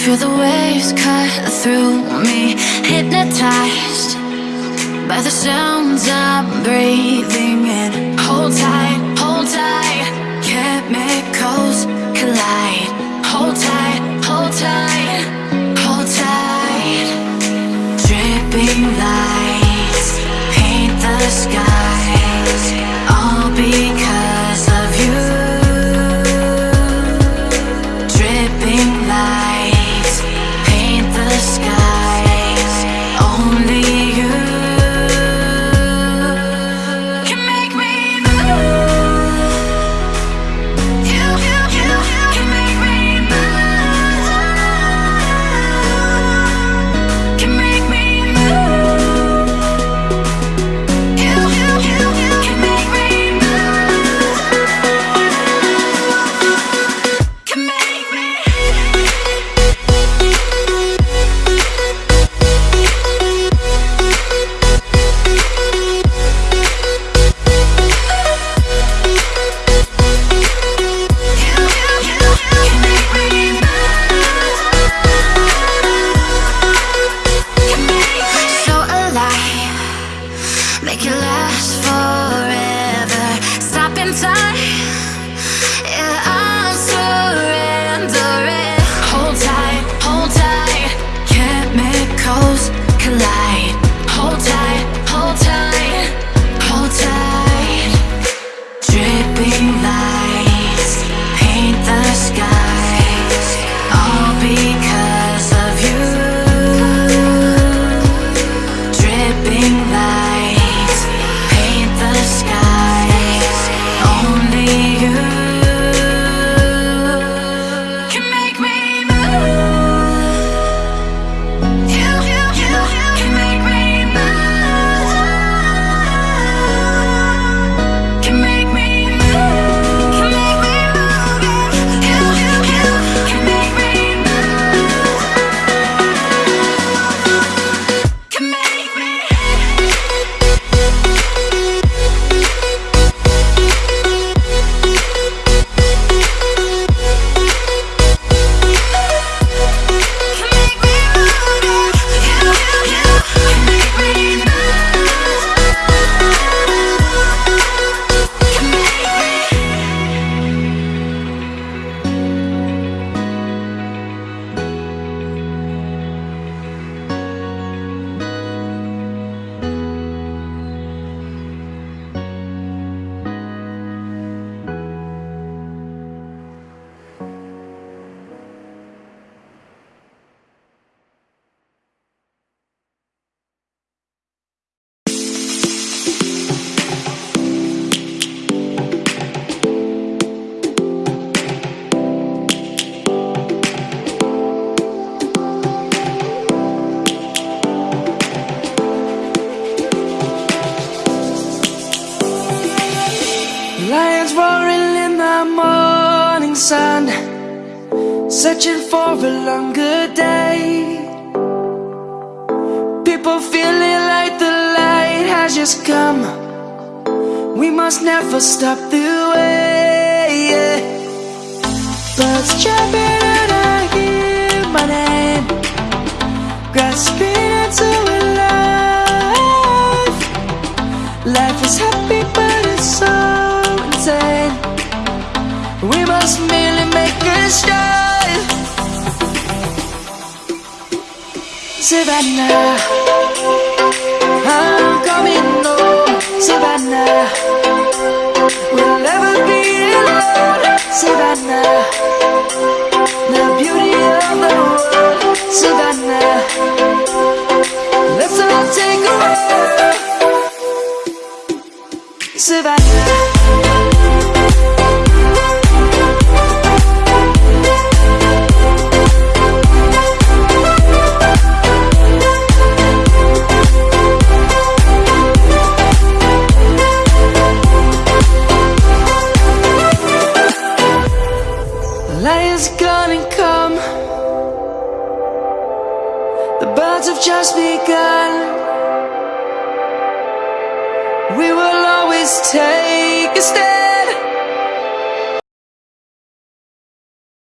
Feel the waves cut through me Hypnotized by the sounds I'm breathing Lions roaring in the morning sun Searching for a longer day. People feeling like the light has just come. We must never stop the way yeah. Birds chirping and I hear my name. Grasping into a life. Life is just make a Savannah I'm coming home. Savannah. just begun. We will always take a step.